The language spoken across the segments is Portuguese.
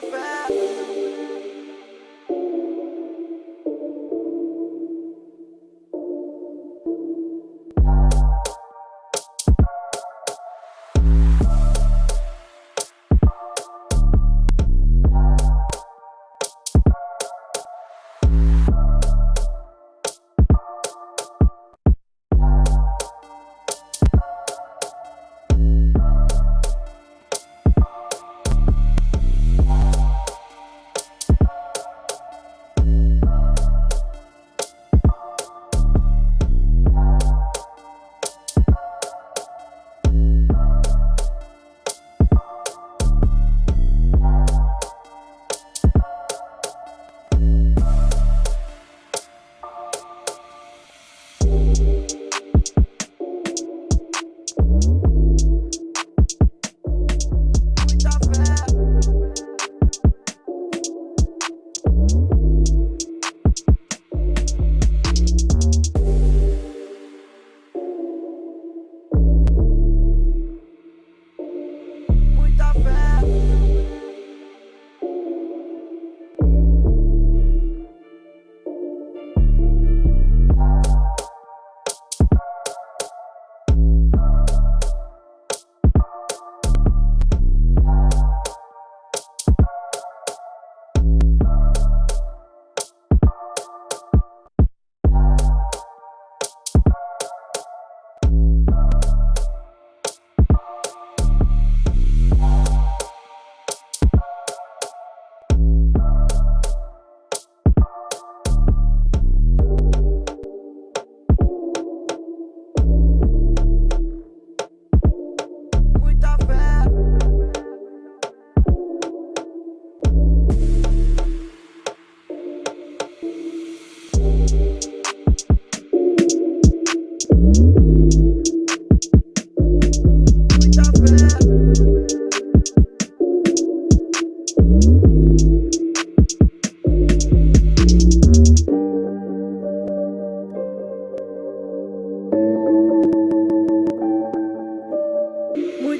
my back.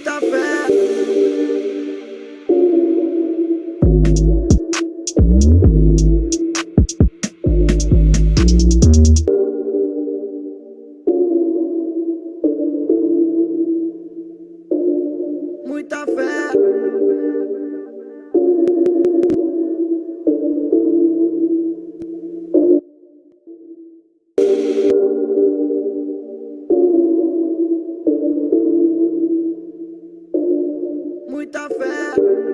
muita fé. muita fé. muita fé.